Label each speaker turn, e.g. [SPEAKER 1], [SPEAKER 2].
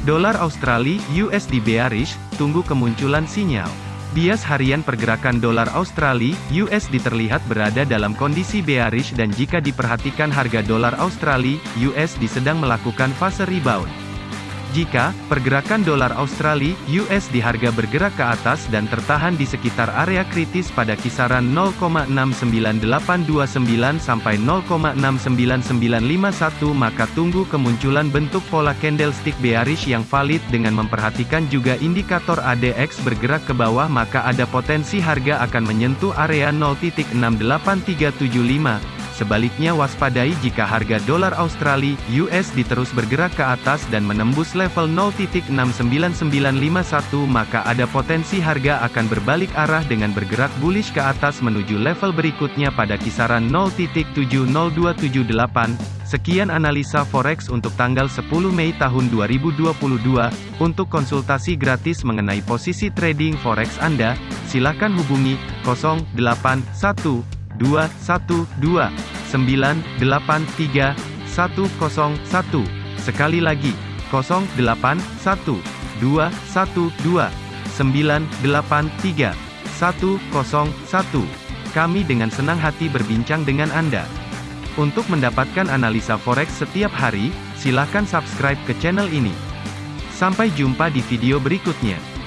[SPEAKER 1] Dolar Australia USD bearish, tunggu kemunculan sinyal. Bias harian pergerakan dolar Australia USD terlihat berada dalam kondisi bearish dan jika diperhatikan harga dolar Australia USD sedang melakukan fase rebound. Jika pergerakan dolar Australia (US) di harga bergerak ke atas dan tertahan di sekitar area kritis pada kisaran 0,69829 sampai 0,69951 maka tunggu kemunculan bentuk pola candlestick bearish yang valid dengan memperhatikan juga indikator ADX bergerak ke bawah maka ada potensi harga akan menyentuh area 0.68375 Sebaliknya waspadai jika harga dolar Australia (USD) terus bergerak ke atas dan menembus level 0.69951 maka ada potensi harga akan berbalik arah dengan bergerak bullish ke atas menuju level berikutnya pada kisaran 0.70278. Sekian analisa forex untuk tanggal 10 Mei tahun 2022. Untuk konsultasi gratis mengenai posisi trading forex Anda, silakan hubungi 081212 983 101. Sekali lagi, 081 212 983 101. Kami dengan senang hati berbincang dengan Anda. Untuk mendapatkan analisa forex setiap hari, silakan subscribe ke channel ini. Sampai jumpa di video berikutnya.